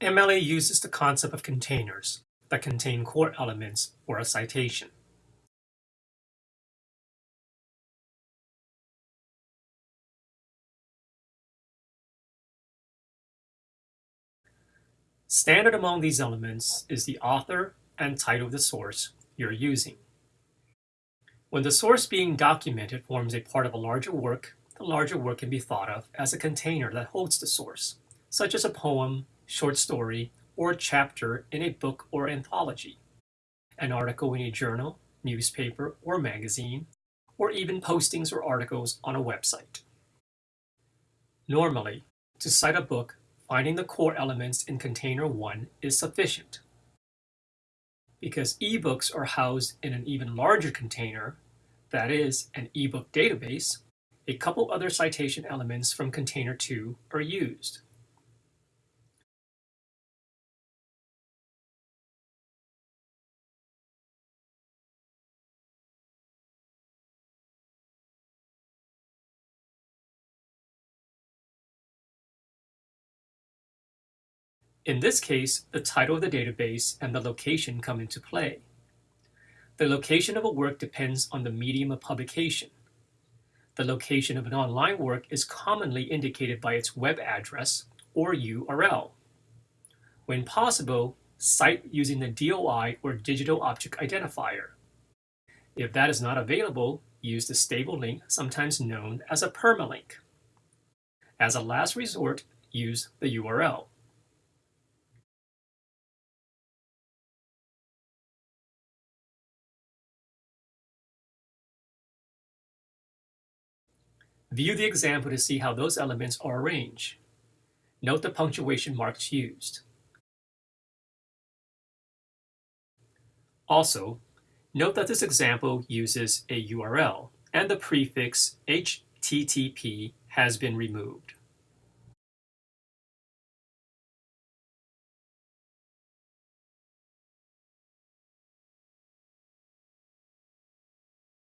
MLA uses the concept of containers that contain core elements for a citation. Standard among these elements is the author and title of the source you're using. When the source being documented forms a part of a larger work, the larger work can be thought of as a container that holds the source, such as a poem, short story, or chapter in a book or anthology, an article in a journal, newspaper, or magazine, or even postings or articles on a website. Normally, to cite a book, finding the core elements in container 1 is sufficient. Because ebooks are housed in an even larger container, that is, an ebook database, a couple other citation elements from container 2 are used. In this case, the title of the database and the location come into play. The location of a work depends on the medium of publication. The location of an online work is commonly indicated by its web address or URL. When possible, cite using the DOI or Digital Object Identifier. If that is not available, use the stable link, sometimes known as a permalink. As a last resort, use the URL. View the example to see how those elements are arranged. Note the punctuation marks used. Also, note that this example uses a URL and the prefix HTTP has been removed.